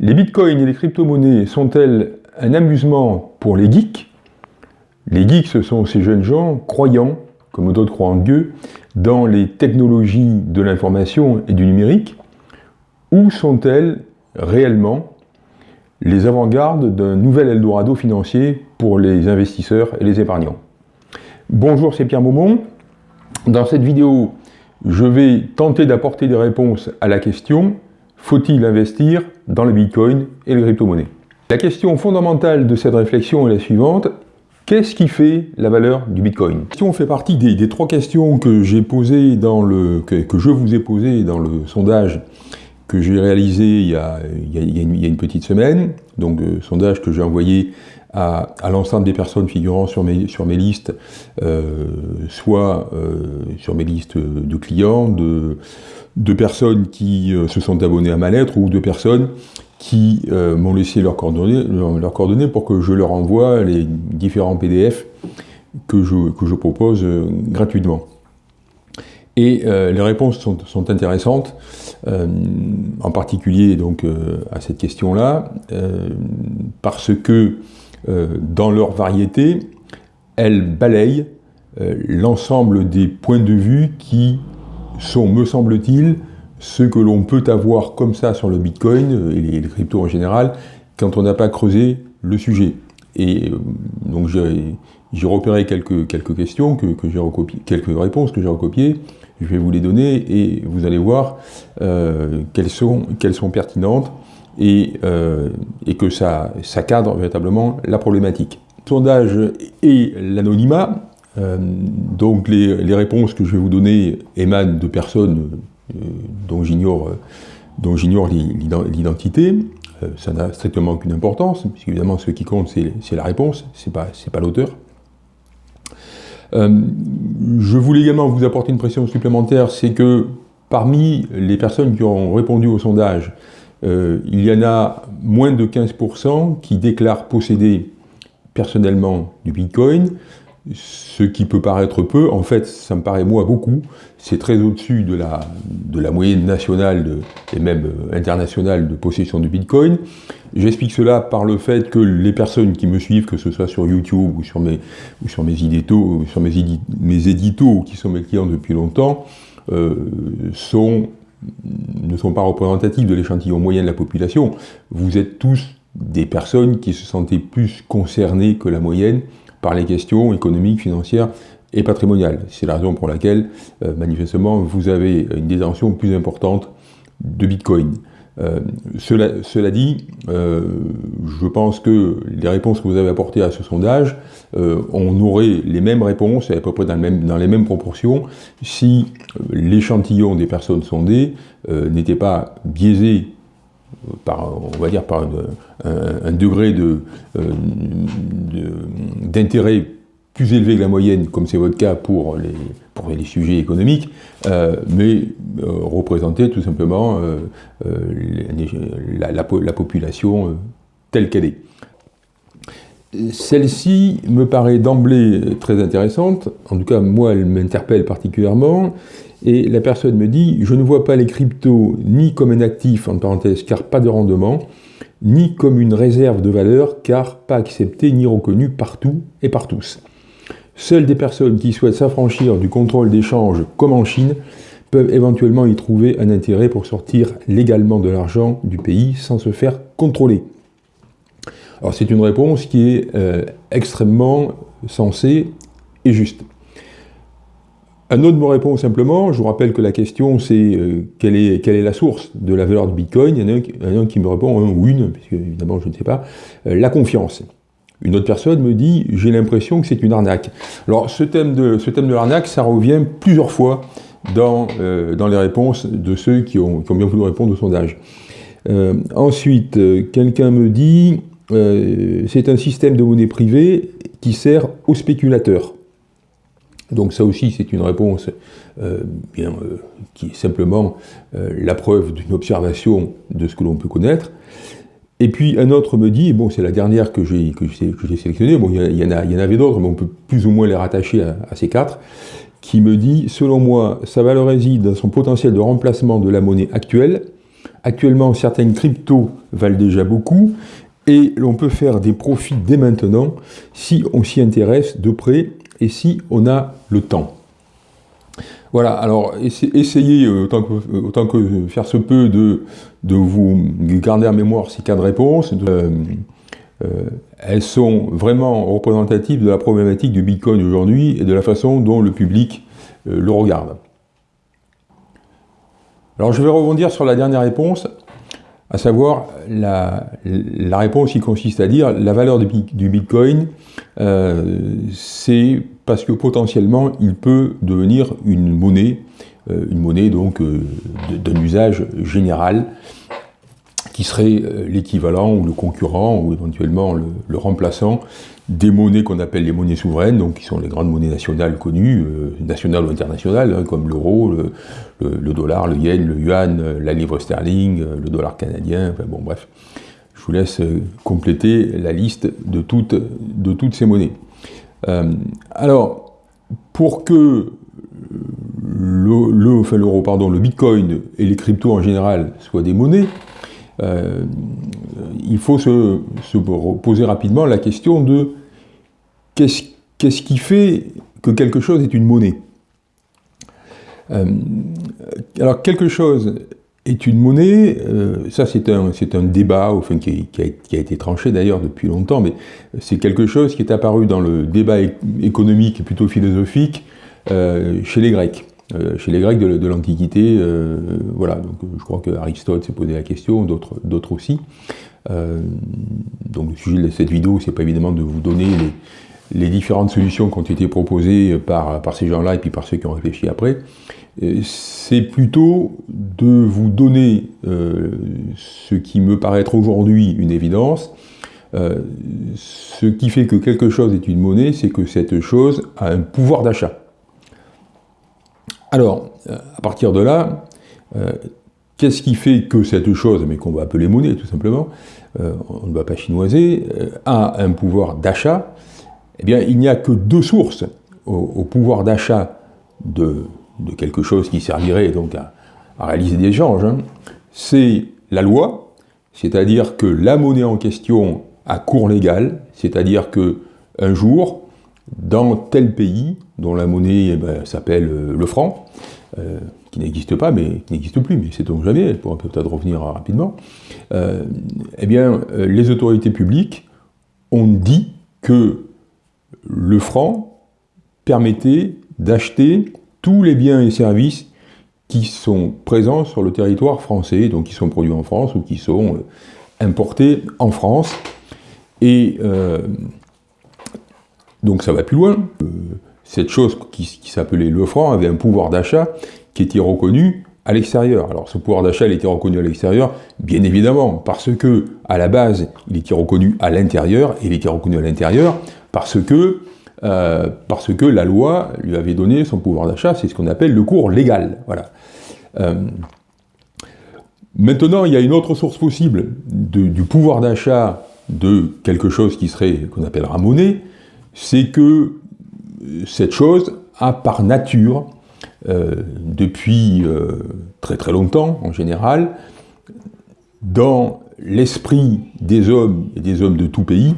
Les bitcoins et les crypto-monnaies sont-elles un amusement pour les geeks? Les geeks, ce sont ces jeunes gens croyants, comme d'autres croient en Dieu, dans les technologies de l'information et du numérique, ou sont-elles réellement les avant-gardes d'un nouvel Eldorado financier pour les investisseurs et les épargnants? Bonjour, c'est Pierre Maumont. Dans cette vidéo, je vais tenter d'apporter des réponses à la question faut-il investir dans le Bitcoin et les crypto-monnaies? La question fondamentale de cette réflexion est la suivante. Qu'est-ce qui fait la valeur du Bitcoin? La question fait partie des, trois questions que j'ai posées dans le que, je vous ai posées dans le sondage que j'ai réalisé il y, a, une, petite semaine, donc euh, sondage que j'ai envoyé à, l'ensemble des personnes figurant sur mes, listes, euh, soit euh, sur mes listes de clients, de, personnes qui euh, se sont abonnées à ma lettre ou de personnes qui m'ont laissé leurs coordonnées, coordonnées pour que je leur envoie les différents PDF que je, que je propose gratuitement. Et les réponses sont, sont intéressantes, en particulier donc à cette question-là, parce que dans leur variété, elles balayent l'ensemble des points de vue qui sont, me semble-t-il, ce que l'on peut avoir comme ça sur le Bitcoin euh, et les, cryptos en général, quand on n'a pas creusé le sujet. Et euh, donc j'ai repéré quelques, quelques questions que, j'ai recopiées, quelques réponses que j'ai recopiées, je vais vous les donner et vous allez voir euh, qu'elles sont, sont pertinentes et, et que ça, cadre véritablement la problématique. Sondage et l'anonymat, euh, donc les, réponses que je vais vous donner émanent de personnes euh, dont j'ignore l'identité. Euh, ça n'a strictement aucune importance, puisqu'évidemment ce qui compte c'est la réponse, c'est pas, pas l'auteur. je voulais également vous apporter une pression supplémentaire, c'est que parmi les personnes qui ont répondu au sondage, il y en a moins de 15% qui déclarent posséder personnellement du Bitcoin, ce qui peut paraître peu, en fait, ça me paraît moi beaucoup. C'est très au-dessus de la, moyenne nationale et même euh, internationale de possession de Bitcoin. J'explique cela par le fait que les personnes qui me suivent, que ce soit sur YouTube ou sur mes, ou sur mes éditos, qui sont mes clients depuis longtemps, euh, sont, ne sont pas représentatifs de l'échantillon moyen de la population. Vous êtes tous des personnes qui se sentaient plus concernées que la moyenne par les questions économiques, financières et patrimoniales. C'est la raison pour laquelle, euh, manifestement, vous avez une détention plus importante de Bitcoin. Euh, cela, dit, euh, je pense que les réponses que vous avez apportées à ce sondage, on aurait les mêmes réponses, à peu près dans, les mêmes proportions, si l'échantillon des personnes sondées n'était pas biaisé par, on va dire, par un, degré euh, d'intérêt plus élevé que la moyenne, comme c'est votre cas pour les, pour les sujets économiques, euh, mais euh, représenter tout simplement la, la, population telle qu'elle est. Celle-ci me paraît d'emblée très intéressante, en tout cas moi elle m'interpelle particulièrement, et la personne me dit « Je ne vois pas les cryptos ni comme un actif, en parenthèse, car pas de rendement, ni comme une réserve de valeur, car pas accepté ni reconnu partout et par tous. Seules des personnes qui souhaitent s'affranchir du contrôle d'échange, comme en Chine, peuvent éventuellement y trouver un intérêt pour sortir légalement de l'argent du pays sans se faire contrôler. » Alors c'est une réponse qui est euh, extrêmement sensée et juste. Un autre me répond simplement, je vous rappelle que la question c'est euh, quelle, est, la source de la valeur de Bitcoin, il y en a un, qui me répond, un ou une, puisque évidemment je ne sais pas, euh, la confiance. Une autre personne me dit, j'ai l'impression que c'est une arnaque. Alors ce thème de, l'arnaque, ça revient plusieurs fois dans, euh, les réponses de ceux qui ont, bien voulu répondre au sondage. ensuite, quelqu'un me dit, c'est un système de monnaie privée qui sert aux spéculateurs. Donc ça aussi, c'est une réponse euh, bien, euh, qui est simplement euh, la preuve d'une observation de ce que l'on peut connaître. Et puis un autre me dit, bon c'est la dernière que j'ai sélectionnée, bon il y, en, avait d'autres, mais on peut plus ou moins les rattacher à, à, ces quatre, qui me dit, selon moi, sa valeur réside dans son potentiel de remplacement de la monnaie actuelle, Actuellement, certaines cryptos valent déjà beaucoup, et l'on peut faire des profits dès maintenant si on s'y intéresse de près et si on a le temps. Voilà, alors essayez euh, autant, que, faire se peut de, vous garder en mémoire ces cas de réponse. Euh, euh, elles sont vraiment représentatives de la problématique du Bitcoin aujourd'hui et de la façon dont le public le regarde. Alors je vais rebondir sur la dernière réponse à savoir la, réponse qui consiste à dire la valeur du, Bitcoin, euh, c'est parce que potentiellement il peut devenir une monnaie, euh, une monnaie donc euh, d'un usage général, qui serait l'équivalent ou le concurrent ou éventuellement le remplaçant des monnaies qu'on appelle les monnaies souveraines, donc qui sont les grandes monnaies nationales connues, euh, nationales ou internationales, hein, comme l'euro, le, dollar, le yen, le yuan, euh, la livre sterling, euh, le dollar canadien, enfin bon bref. Je vous laisse compléter la liste de toutes, de toutes ces monnaies. alors, pour que le, l'euro, pardon, le bitcoin et les cryptos en général soient des monnaies, il faut se, se, poser rapidement la question de Qu'est-ce qui fait que quelque chose est une monnaie euh, Alors, quelque chose est une monnaie, euh, ça c'est un, un, débat enfin, qui, a, été tranché d'ailleurs depuis longtemps, mais c'est quelque chose qui est apparu dans le débat économique et plutôt philosophique euh, chez les Grecs. Chez les Grecs de, l'Antiquité, voilà, donc je crois que Aristote s'est posé la question, d'autres aussi. donc le sujet de cette vidéo, c'est pas évidemment de vous donner les, différentes solutions qui ont été proposées par, ces gens-là et puis par ceux qui ont réfléchi après, euh, c'est plutôt de vous donner euh, ce qui me paraît être aujourd'hui une évidence. Euh, ce qui fait que quelque chose est une monnaie, c'est que cette chose a un pouvoir d'achat. Alors, à partir de là, qu'est-ce qui fait que cette chose, mais qu'on va appeler monnaie tout simplement, on ne va pas chinoiser, a un pouvoir d'achat eh bien, il n'y a que deux sources au, pouvoir d'achat de, quelque chose qui servirait donc à, réaliser des échanges. Hein. C'est la loi, c'est-à-dire que la monnaie en question a cours légal, c'est-à-dire que un jour, dans tel pays, dont la monnaie eh ben, s'appelle euh, le franc, euh, qui n'existe pas, mais qui n'existe plus, mais c'est donc jamais, elle pourra peut-être revenir rapidement, euh, eh bien, les autorités publiques ont dit que le franc permettait d'acheter tous les biens et services qui sont présents sur le territoire français, donc qui sont produits en France ou qui sont importés en France. Et donc ça va plus loin. Euh, cette chose qui, s'appelait le franc avait un pouvoir d'achat qui était reconnu à l'extérieur. Alors ce pouvoir d'achat, était reconnu à l'extérieur, bien évidemment, parce que à la base, il était reconnu à l'intérieur, et il était reconnu à l'intérieur parce que, euh, la loi lui avait donné son pouvoir d'achat, c'est ce qu'on appelle le cours légal. Voilà. Euh, maintenant, il y a une autre source possible du pouvoir d'achat de quelque chose qui serait, qu'on appellera monnaie, c'est que cette chose a par nature, euh, depuis très très longtemps en général, dans l'esprit des hommes et des hommes de tout pays,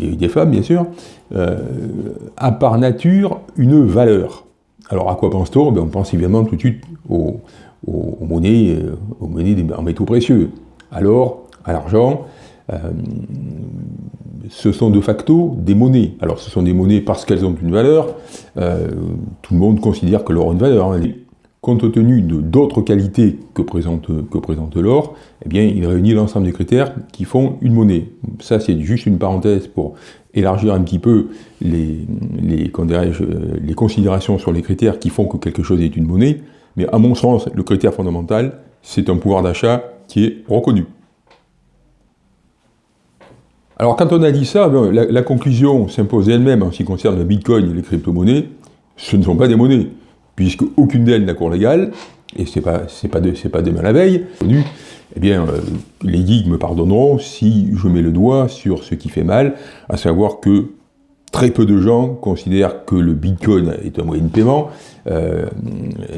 et des femmes bien sûr, euh, a par nature une valeur. Alors à quoi pense-t-on? Ben, On pense évidemment tout de suite aux, monnaies, euh, aux monnaies en métaux précieux. Alors, à l'argent, euh, ce sont de facto des monnaies. Alors ce sont des monnaies parce qu'elles ont une valeur, tout le monde considère que l'or a une valeur. Hein compte tenu de d'autres qualités que présente, l'or, eh bien, il réunit l'ensemble des critères qui font une monnaie. Ça, c'est juste une parenthèse pour élargir un petit peu les, les considérations sur les critères qui font que quelque chose est une monnaie, mais à mon sens, le critère fondamental, c'est un pouvoir d'achat qui est reconnu. Alors quand on a dit ça, la, conclusion s'impose elle-même en ce qui concerne le Bitcoin et les crypto-monnaies, ce ne sont pas des monnaies puisque aucune d'elles n'a cours légal, et c'est pas, pas, de, pas demain la veille, eh bien, euh, les geeks me pardonneront si je mets le doigt sur ce qui fait mal, à savoir que très peu de gens considèrent que le Bitcoin est un moyen de paiement. Euh,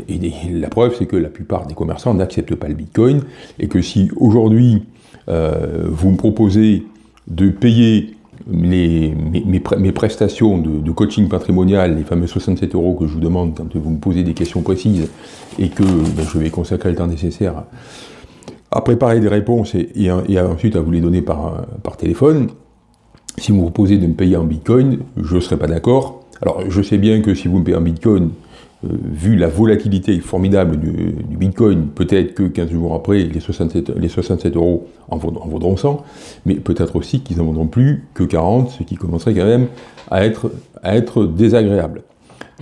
et, la preuve, c'est que la plupart des commerçants n'acceptent pas le Bitcoin, et que si aujourd'hui euh, vous me proposez de payer mes, prestations de, coaching patrimonial, les fameux 67 euros que je vous demande quand vous me posez des questions précises, et que ben, je vais consacrer le temps nécessaire à préparer des réponses et, ensuite à vous les donner par, par téléphone, si vous me proposez de me payer en Bitcoin, je ne serai pas d'accord. Alors, je sais bien que si vous me payez en Bitcoin, vu la volatilité formidable du, Bitcoin, peut-être que 15 jours après, les 67, les 67 euros en vaudront, 100, mais peut-être aussi qu'ils n'en vaudront plus que 40, ce qui commencerait quand même à être, à être désagréable.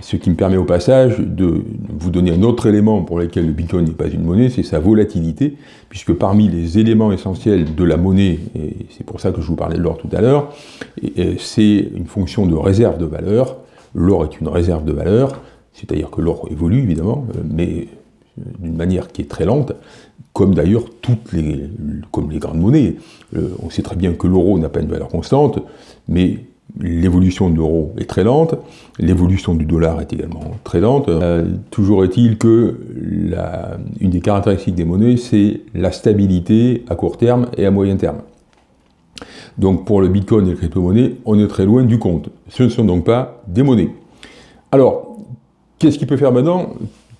Ce qui me permet au passage de vous donner un autre élément pour lequel le Bitcoin n'est pas une monnaie, c'est sa volatilité, puisque parmi les éléments essentiels de la monnaie, et c'est pour ça que je vous parlais de l'or tout à l'heure, c'est une fonction de réserve de valeur. L'or est une réserve de valeur, c'est-à-dire que l'or évolue évidemment, mais d'une manière qui est très lente, comme d'ailleurs toutes les, comme les grandes monnaies. Euh, on sait très bien que l'euro n'a pas une valeur constante, mais l'évolution de l'euro est très lente, l'évolution du dollar est également très lente. Euh, toujours est-il que des caractéristiques des monnaies, c'est la stabilité à court terme et à moyen terme. Donc pour le Bitcoin et les crypto-monnaies, on est très loin du compte. Ce ne sont donc pas des monnaies. Alors, qu'est-ce qu'il peut faire maintenant?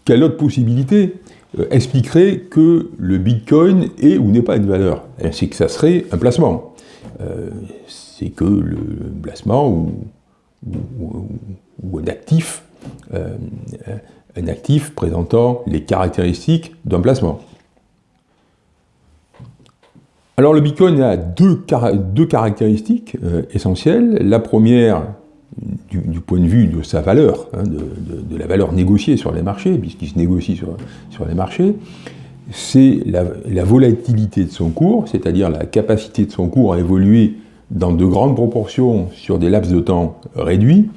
Quelle autre possibilité euh, expliquerait que le Bitcoin est ou n'est pas une valeur? C'est que ça serait un placement. Euh, c'est que le placement ou, un actif, euh, un actif présentant les caractéristiques d'un placement. Alors le Bitcoin a deux, caractéristiques essentielles. La première, du, point de vue de sa valeur, hein, de, la valeur négociée sur les marchés, puisqu'il se négocie sur, les marchés, c'est la, la, volatilité de son cours, c'est-à-dire la capacité de son cours à évoluer dans de grandes proportions sur des laps de temps réduits,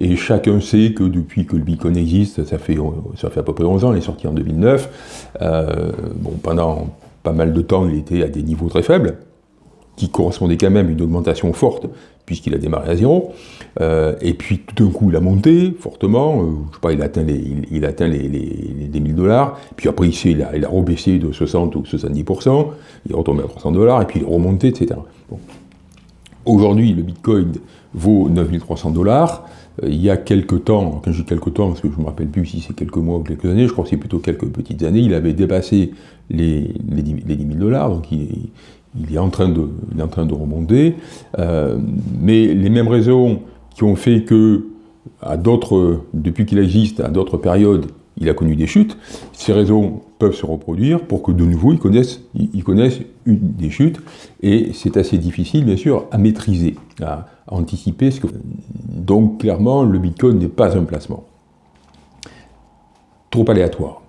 et chacun sait que depuis que le Bitcoin existe, ça fait, ça fait à peu près 11 ans, il est sorti en 2009, euh, bon, pendant pas mal de temps, il était à des niveaux très faibles, qui correspondaient quand même à une augmentation forte, puisqu'il a démarré à zéro, euh, et puis tout d'un coup il a monté fortement, euh, je sais pas, il atteint les, il, 1000 dollars, puis après ici il a, il rebaissé de 60 ou 70%, il est retombé à 300 dollars, et puis il est remonté, etc. Aujourd'hui, le Bitcoin vaut 9300 dollars. Euh, il y a quelques temps, quand je dis quelques temps, parce que je ne me rappelle plus si c'est quelques mois ou quelques années, je crois que c'est plutôt quelques petites années, il avait dépassé les, les, 10 000 dollars, donc il, est en train de, en train de remonter. Euh, mais les mêmes raisons qui ont fait que, à d'autres, depuis qu'il existe, à d'autres périodes, il a connu des chutes, ces raisons peuvent se reproduire pour que de nouveau ils connaissent, des chutes, et c'est assez difficile bien sûr à maîtriser, à, anticiper. Ce que... Donc clairement, le Bitcoin n'est pas un placement. Trop aléatoire.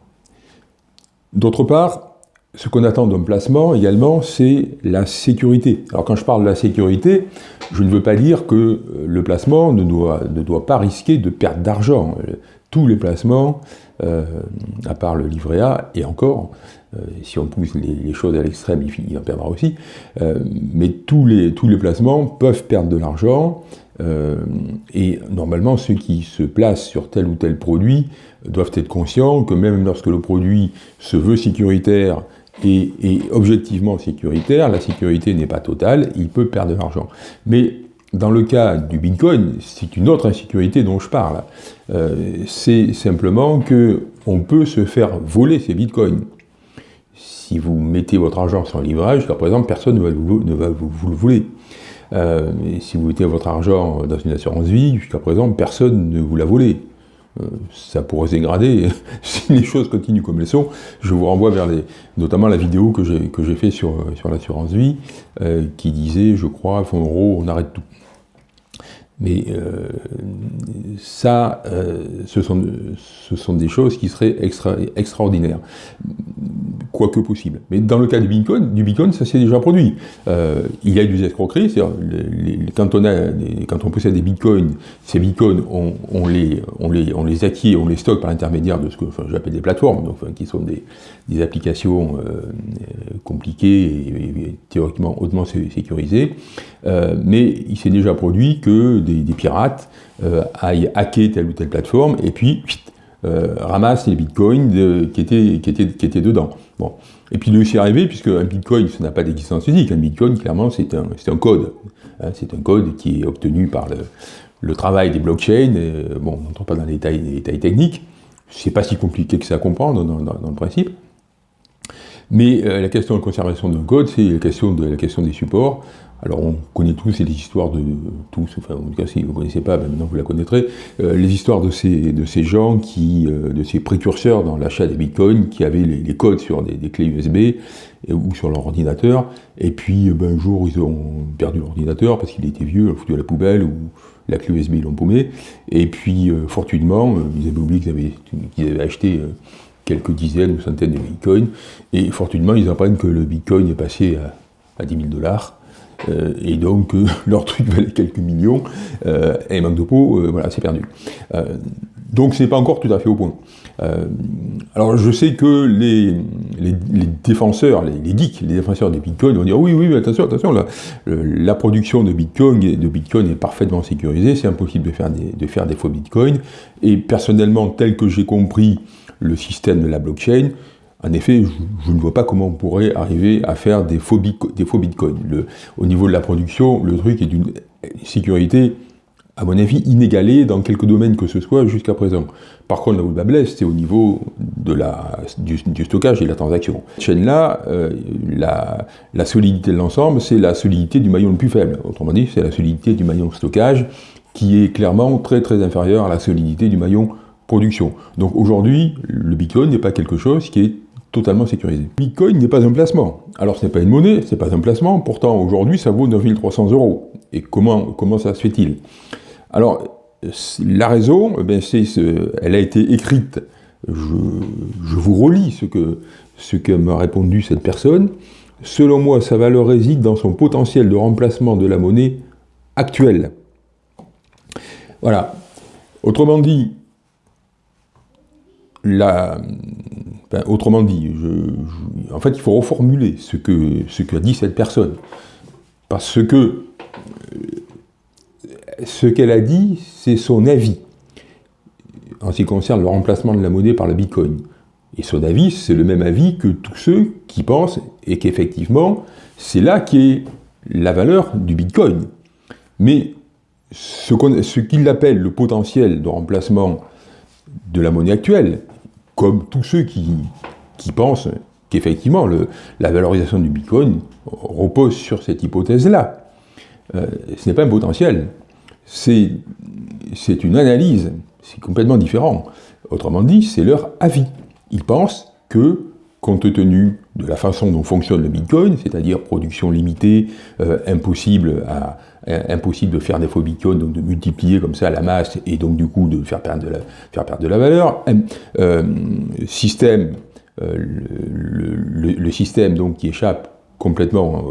D'autre part, ce qu'on attend d'un placement également, c'est la sécurité. Alors quand je parle de la sécurité, je ne veux pas dire que le placement ne doit, pas risquer de perdre d'argent. Tous les placements euh, à part le livret A, et encore, euh, si on pousse les, choses à l'extrême, il, en perdra aussi, euh, mais tous les, tous les placements peuvent perdre de l'argent, et normalement ceux qui se placent sur tel ou tel produit doivent être conscients que même lorsque le produit se veut sécuritaire et, objectivement sécuritaire, la sécurité n'est pas totale, il peut perdre de l'argent. Mais dans le cas du Bitcoin, c'est une autre insécurité dont je parle. Euh, c'est simplement que on peut se faire voler ces Bitcoins. Si vous mettez votre argent sur un livrage, jusqu'à présent, personne ne va vous, le voler. Euh, si vous mettez votre argent dans une assurance vie, jusqu'à présent, personne ne vous l'a volé. Euh, ça pourrait se dégrader si les choses continuent comme elles sont. Je vous renvoie vers les, notamment la vidéo que j'ai fait sur, sur l'assurance vie, qui disait, je crois, gros, on arrête tout. Mais euh, ça, euh, ce, sont, ce, sont, des choses qui seraient extra, extraordinaires, quoique possible. Mais dans le cas du Bitcoin, du Bitcoin ça s'est déjà produit. Euh, il y a eu des escroqueries, c'est-à-dire quand, quand on possède des Bitcoins, ces Bitcoins, on, on, les, on, les, on les acquiert, on les stocke par l'intermédiaire de ce que enfin, j'appelle des plateformes, donc, qui sont des, des applications compliquées et, théoriquement hautement sécurisées. mais il s'est déjà produit que des, pirates aillent hacker telle ou telle plateforme et puis ramassent les bitcoins qui, étaient, dedans. Bon. Et puis aussi arrivé, puisque un bitcoin, ça n'a pas d'existence physique. Un bitcoin, clairement, c'est un, code. Hein, c'est un code qui est obtenu par le, travail des blockchains. bon, on n'entre pas dans les détails, les détails techniques. C'est pas si compliqué que ça à comprendre dans, le principe. Mais euh, la question de conservation d'un code, c'est la question, de, la question des supports. Alors on connaît tous les histoires de tous, enfin en tout cas si vous ne connaissez pas, ben, maintenant vous la connaîtrez, euh, les histoires de ces, de ces gens qui, euh, de ces précurseurs dans l'achat des bitcoins, qui avaient les, codes sur des, clés USB ou sur leur ordinateur, et puis ben, un jour ils ont perdu l'ordinateur parce qu'il était vieux, foutu à la poubelle, ou la clé USB ils l'ont paumé, et puis euh, fortuitement, ils avaient oublié qu'ils avaient, avaient, acheté quelques dizaines ou centaines de bitcoins, et fortuitement ils apprennent que le bitcoin est passé à, à 10 000 dollars, euh, et donc euh, leur truc valait quelques millions, euh, et manque de voilà, c'est perdu. donc c'est pas encore tout à fait au point. alors je sais que les, défenseurs, les, geeks, les défenseurs des bitcoins vont dire oui, oui, attention, attention, la, la production de bitcoin, de bitcoin est parfaitement sécurisée, c'est impossible de faire, des, de faire des faux bitcoins, et personnellement, tel que j'ai compris le système de la blockchain, en effet, je, ne vois pas comment on pourrait arriver à faire des faux, des bitcoins. au niveau de la production, le truc est d'une sécurité, à mon avis, inégalée dans quelques domaines que ce soit jusqu'à présent. Par contre, là où le bas blesse, c'est au niveau de la, du, stockage et de la transaction. Cette chaîne-là, euh, la, solidité de l'ensemble, c'est la solidité du maillon le plus faible. Autrement dit, c'est la solidité du maillon stockage qui est clairement très très inférieure à la solidité du maillon production. Donc aujourd'hui, le Bitcoin n'est pas quelque chose qui est totalement sécurisé. Bitcoin n'est pas un placement. Alors ce n'est pas une monnaie, ce n'est pas un placement, pourtant aujourd'hui ça vaut 9300 euros. Et comment, comment ça se fait-il? Alors la raison, eh elle a été écrite, je, vous relis ce que m'a répondu cette personne. Selon moi, sa valeur réside dans son potentiel de remplacement de la monnaie actuelle. Voilà. Autrement dit, la, autrement dit, en fait, il faut reformuler ce que ce qu'a dit cette personne. Parce que euh, ce qu'elle a dit, c'est son avis en ce qui concerne le remplacement de la monnaie par le bitcoin. Et son avis, c'est le même avis que tous ceux qui pensent et qu'effectivement, c'est là qu'est la valeur du bitcoin. Mais ce qu'il appelle le potentiel de remplacement de la monnaie actuelle, comme tous ceux qui, pensent qu'effectivement la valorisation du Bitcoin repose sur cette hypothèse-là. Euh, ce n'est pas un potentiel, c'est une analyse, c'est complètement différent. Autrement dit, c'est leur avis. Ils pensent que, compte tenu de la façon dont fonctionne le Bitcoin, c'est-à-dire production limitée, euh, impossible à, euh, impossible de faire des faux bitcoins, donc de multiplier comme ça la masse et donc du coup de faire perdre de la, faire perdre de la valeur. Euh, système, euh, le, système donc qui échappe complètement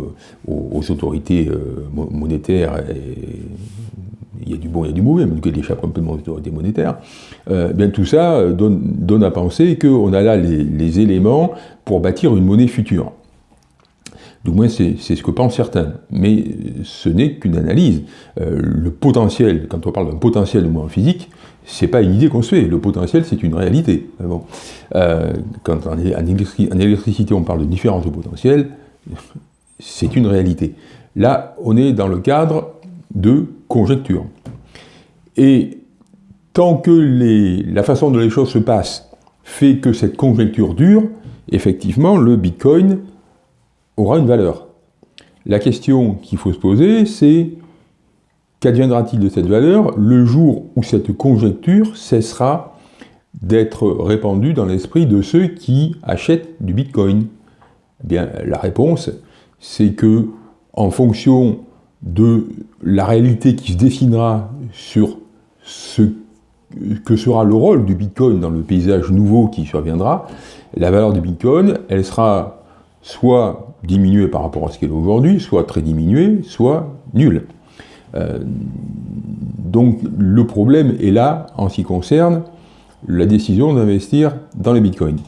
aux, autorités monétaires, il y a du bon il y a du mauvais, mais qui échappe complètement aux autorités monétaires, bien tout ça donne, donne à penser qu'on a là les éléments pour bâtir une monnaie future. Du moins, c'est ce que pensent certains. Mais ce n'est qu'une analyse. Euh, le potentiel, quand on parle d'un potentiel de en physique, c'est pas une idée qu'on se fait. Le potentiel, c'est une réalité. Bon. Euh, quand en, électricité, on parle de différence de potentiel, c'est une réalité. Là, on est dans le cadre de conjecture. Et tant que la façon dont les choses se passent fait que cette conjecture dure, effectivement, le Bitcoin aura une valeur. La question qu'il faut se poser, c'est qu'adviendra-t-il de cette valeur le jour où cette conjecture cessera d'être répandue dans l'esprit de ceux qui achètent du Bitcoin? Eh bien, La réponse, c'est que, en fonction de la réalité qui se dessinera sur ce que sera le rôle du Bitcoin dans le paysage nouveau qui surviendra, la valeur du Bitcoin, elle sera soit diminué par rapport à ce qu'elle est aujourd'hui, soit très diminué, soit nul. Euh, donc le problème est là en ce qui concerne la décision d'investir dans les bitcoins.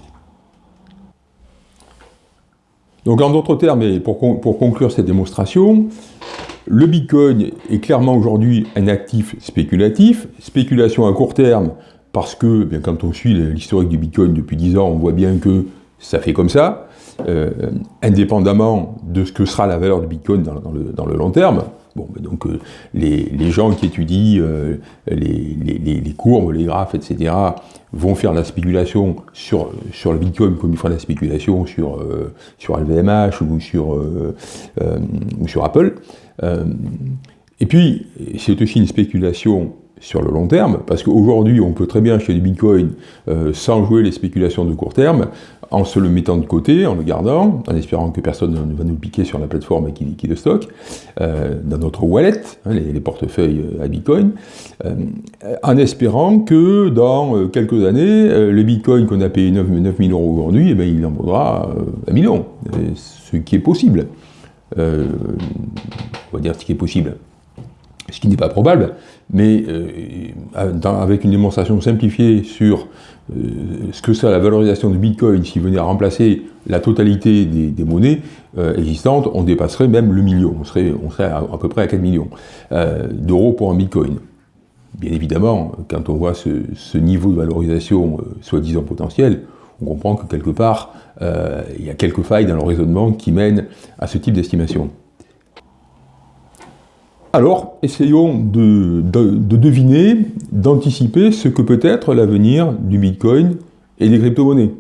Donc en d'autres termes, et pour, conclure cette démonstration, Le Bitcoin est clairement aujourd'hui un actif spéculatif, spéculation à court terme, parce que bien, quand on suit l'historique du Bitcoin depuis 10 ans, on voit bien que ça fait comme ça, euh, indépendamment de ce que sera la valeur du Bitcoin dans, le, long terme. Donc euh, les, gens qui étudient euh, les, courbes, les graphes, etc., vont faire la spéculation sur, sur le Bitcoin comme ils font la spéculation sur, sur LVMH ou sur, ou sur Apple. et puis, c'est aussi une spéculation sur le long terme, parce qu'aujourd'hui, on peut très bien acheter du Bitcoin euh, sans jouer les spéculations de court terme, en se le mettant de côté, en le gardant, en espérant que personne ne va nous piquer sur la plateforme qui, qui le stocke, euh, dans notre wallet, hein, les, portefeuilles euh, à Bitcoin, en espérant que dans quelques années, le Bitcoin qu'on a payé 9, 000 euros aujourd'hui, eh ben, il en vaudra un million, ce qui est possible. on va dire ce qui est possible ce qui n'est pas probable, mais euh, avec une démonstration simplifiée sur euh, ce que c'est la valorisation du Bitcoin s'il venait à remplacer la totalité des, monnaies euh, existantes, on dépasserait même le million, on serait, on serait à, peu près à 4 millions d'euros pour un Bitcoin. Bien évidemment, quand on voit ce, niveau de valorisation soi-disant potentiel, on comprend que quelque part, il y a quelques failles dans le raisonnement qui mènent à ce type d'estimation. Alors, essayons de, deviner, d'anticiper ce que peut être l'avenir du Bitcoin et des crypto-monnaies.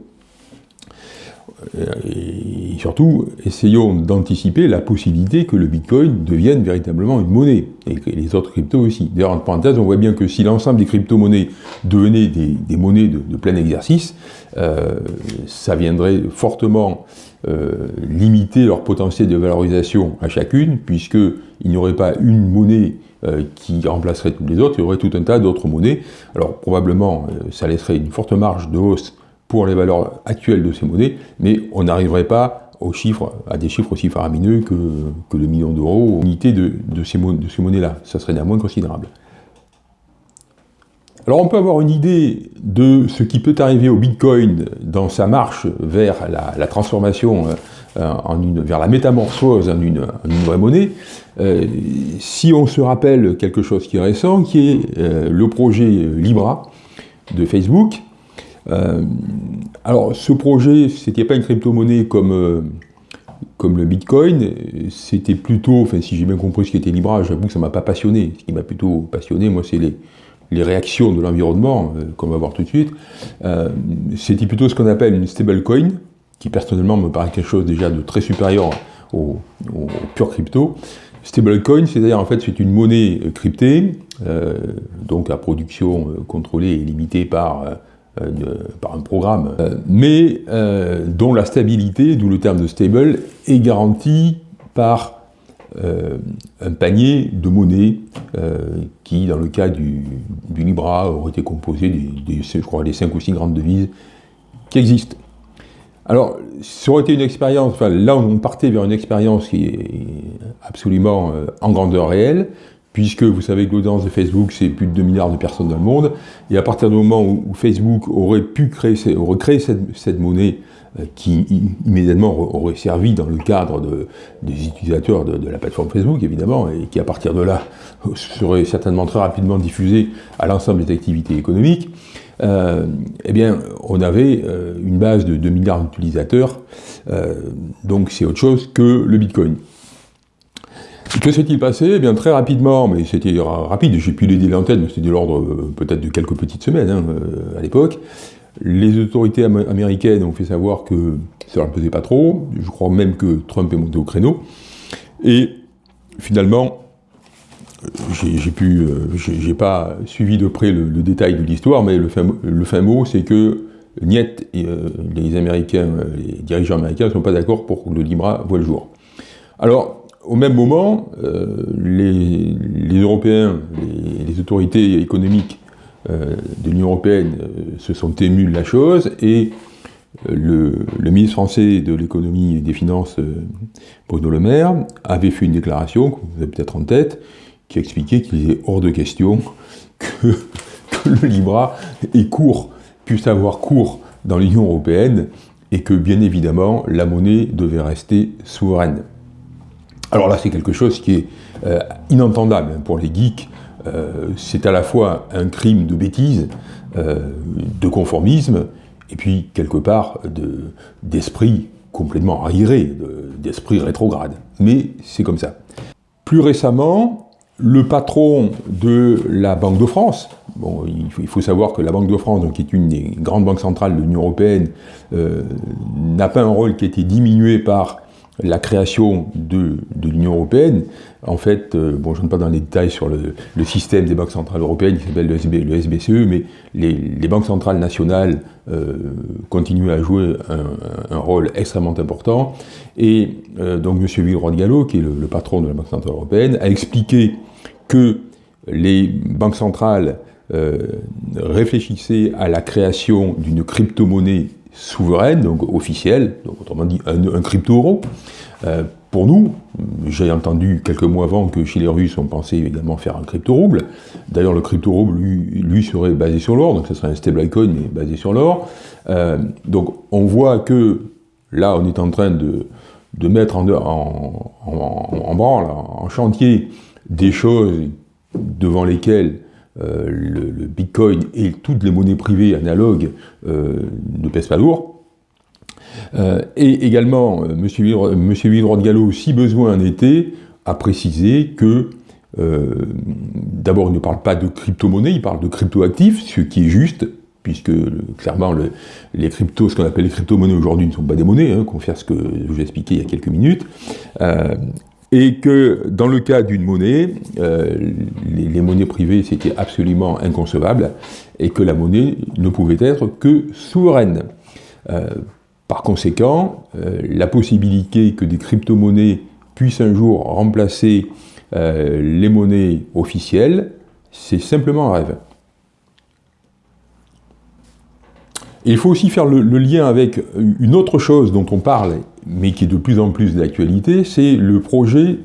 Euh, et surtout, essayons d'anticiper la possibilité que le Bitcoin devienne véritablement une monnaie, et les autres cryptos aussi. D'ailleurs, en parenthèse, on voit bien que si l'ensemble des crypto-monnaies devenaient des, monnaies de, plein exercice, euh, ça viendrait fortement euh, limiter leur potentiel de valorisation à chacune, puisqu'il n'y aurait pas une monnaie qui remplacerait toutes les autres, il y aurait tout un tas d'autres monnaies. Alors probablement, ça laisserait une forte marge de hausse pour les valeurs actuelles de ces monnaies, mais on n'arriverait pas aux chiffres, à des chiffres aussi faramineux que, que le million d'euros unité de, de, ces, monnaies-là. Ça serait néanmoins considérable. Alors on peut avoir une idée de ce qui peut arriver au Bitcoin dans sa marche vers la, transformation, euh, en une, vers la métamorphose en une, vraie monnaie, euh, si on se rappelle quelque chose qui est récent, qui est euh, le projet Libra de Facebook, euh, alors, ce projet, c'était pas une crypto-monnaie comme, euh, comme le Bitcoin, c'était plutôt, enfin, si j'ai bien compris ce qui était Libra, j'avoue que ça m'a pas passionné. Ce qui m'a plutôt passionné, moi, c'est les, les réactions de l'environnement, euh, qu'on va voir tout de suite. c'était plutôt ce qu'on appelle une stablecoin, qui personnellement me paraît quelque chose déjà de très supérieur au, pur crypto. Stablecoin, c'est-à-dire en fait c'est une monnaie cryptée, donc à production contrôlée et limitée par euh, par un programme, euh, mais euh, dont la stabilité, d'où le terme de stable, est garantie par un panier de monnaie qui, dans le cas du, Libra, aurait été composé des, je crois, des 5 ou 6 grandes devises qui existent. Alors, ça aurait été une expérience, enfin là on partait vers une expérience qui est absolument en grandeur réelle, puisque vous savez que l'audience de Facebook, c'est plus de 2 milliards de personnes dans le monde, et à partir du moment où, Facebook aurait pu créer, cette, monnaie euh, qui immédiatement aurait servi dans le cadre des utilisateurs de, la plateforme Facebook, évidemment, et qui à partir de là serait certainement très rapidement diffusée à l'ensemble des activités économiques, euh, eh bien, on avait euh, une base de 2 milliards d'utilisateurs, donc c'est autre chose que le Bitcoin. Que s'est-il passé? Eh bien, très rapidement, mais c'était rapide, j'ai pu l'aider mais c'était de l'ordre euh, peut-être de quelques petites semaines hein, euh, à l'époque. Les autorités américaines ont fait savoir que ça ne leur pesait pas trop, je crois même que Trump est monté au créneau, et finalement, j'ai pu, euh, pas suivi de près le, détail de l'histoire, mais le fin, mot, c'est que Niet, les Américains, les dirigeants américains ne sont pas d'accord pour que le Libra voit le jour. Alors, au même moment, euh, les, Européens, les, les, autorités économiques euh, de l'Union Européenne euh, se sont émus de la chose et le, ministre français de l'économie et des finances, Bruno Le Maire, avait fait une déclaration, que vous avez peut-être en tête, qui expliquait qu'il est hors de question que, le Libra ait court, puisse avoir cours dans l'Union Européenne et que bien évidemment la monnaie devait rester souveraine. Alors là, c'est quelque chose qui est inentendable pour les geeks. c'est à la fois un crime de bêtise, de conformisme, et puis quelque part d'esprit complètement arriéré, d'esprit rétrograde. Mais c'est comme ça. Plus récemment, le patron de la Banque de France, bon, il, faut, savoir que la Banque de France, qui est une des grandes banques centrales de l'Union Européenne, euh, n'a pas un rôle qui a été diminué par la création de, l'Union Européenne. En fait, euh, bon, je ne rentre pas dans les détails sur le, système des banques centrales européennes qui s'appelle le, SBCE, e, mais les, banques centrales nationales euh, continuent à jouer un, rôle extrêmement important. Et euh, donc, M. Villeroy Gallo, qui est le, patron de la Banque centrale européenne, a expliqué que les banques centrales réfléchissaient à la création d'une crypto-monnaie souveraine, donc officielle, donc autrement dit un, crypto-euro. Euh, pour nous, j'ai entendu quelques mois avant que chez les Russes, on pensait également faire un crypto-rouble. D'ailleurs, le crypto-rouble, lui, serait basé sur l'or, donc ce serait un stablecoin, mais basé sur l'or. Euh, donc on voit que là, on est en train de, de mettre en, en, en, branle, en chantier, des choses devant lesquelles euh, le, Bitcoin et toutes les monnaies privées analogues euh, ne pèsent pas lourd. Euh, et également, M. Villeroy Gallo, si besoin en était, a précisé que d'abord, il ne parle pas de crypto-monnaie, il parle de crypto-actifs, ce qui est juste, puisque clairement, les cryptos, ce qu'on appelle les crypto-monnaies aujourd'hui, ne sont pas des monnaies, hein, faire ce que je vous ai expliqué il y a quelques minutes et que dans le cas d'une monnaie, euh, les, monnaies privées c'était absolument inconcevable, et que la monnaie ne pouvait être que souveraine. Euh, par conséquent, euh, la possibilité que des crypto-monnaies puissent un jour remplacer les monnaies officielles, c'est simplement un rêve. Il faut aussi faire le, lien avec une autre chose dont on parle, mais qui est de plus en plus d'actualité, c'est le projet,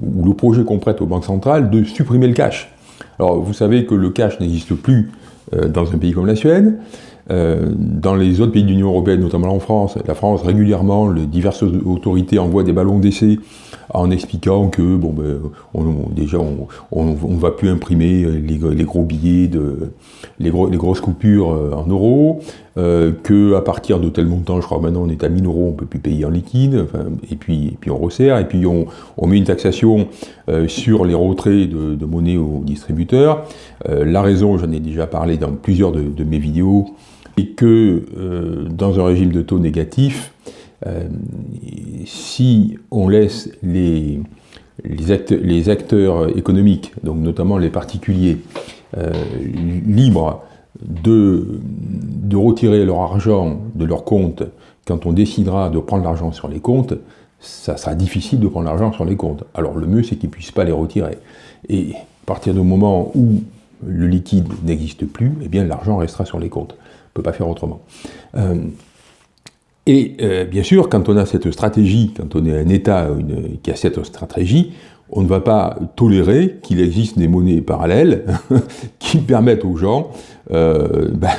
ou le projet qu'on prête aux banques centrales, de supprimer le cash. Alors vous savez que le cash n'existe plus euh, dans un pays comme la Suède, euh, dans les autres pays de l'Union Européenne, notamment en France, la France régulièrement, les diverses autorités envoient des ballons d'essai en expliquant que bon ben, déjà on ne va plus imprimer les, gros billets, de, les, grosses coupures euh, en euros, euh, que à partir de tel montant, je crois maintenant on est à 1000 euros, on peut plus payer en liquide, et, puis, puis on resserre, et puis on, met une taxation sur les retraits de, monnaie aux distributeurs. la raison, j'en ai déjà parlé dans plusieurs de mes vidéos, et que euh, dans un régime de taux négatif, euh, si on laisse les, les, acteurs, économiques, donc notamment les particuliers, euh, libres de, de retirer leur argent de leur compte quand on décidera de prendre l'argent sur les comptes, ça sera difficile de prendre l'argent sur les comptes. Alors le mieux, c'est qu'ils ne puissent pas les retirer. Et à partir du moment où le liquide n'existe plus, eh bien l'argent restera sur les comptes ne peut pas faire autrement. Euh, et euh, bien sûr, quand on a cette stratégie, quand on est un État qui a cette stratégie, on ne va pas tolérer qu'il existe des monnaies parallèles qui permettent aux gens euh, ben,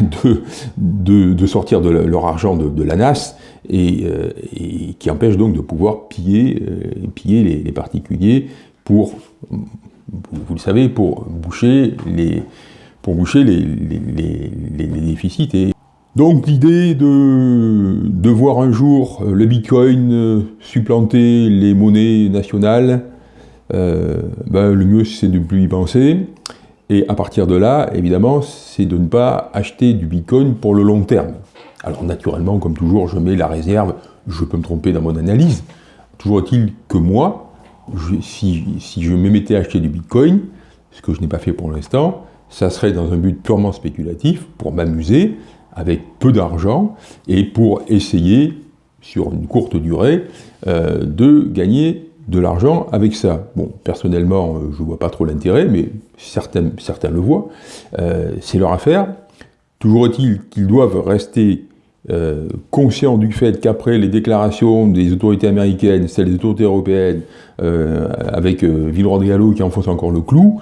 de, de, sortir de leur argent de, la NAS et, qui empêchent donc de pouvoir piller, piller les, particuliers pour, vous le savez, pour boucher les, pour boucher les, déficits. Et donc l'idée de, voir un jour euh, le Bitcoin euh, supplanter les monnaies nationales, euh, ben, le mieux c'est de ne plus y penser. Et à partir de là, évidemment, c'est de ne pas acheter du Bitcoin pour le long terme. Alors naturellement, comme toujours, je mets la réserve, je peux me tromper dans mon analyse. Toujours est-il que moi, si, si je me mettais à acheter du Bitcoin, ce que je n'ai pas fait pour l'instant, ça serait dans un but purement spéculatif, pour m'amuser, avec peu d'argent, et pour essayer, sur une courte durée, euh, de gagner de l'argent avec ça. Bon, personnellement, euh, je ne vois pas trop l'intérêt, mais certains, certains le voient. Euh, c'est leur affaire. Toujours est-il qu'ils doivent rester conscients du fait qu'après les déclarations des autorités américaines, celles des autorités européennes, avec Villeroy de Gallo qui enfonce encore le clou,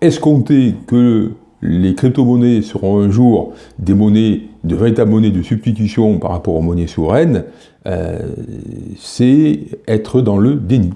escompter que les crypto-monnaies seront un jour des monnaies, de véritables monnaies de substitution par rapport aux monnaies souveraines, euh, c'est être dans le déni.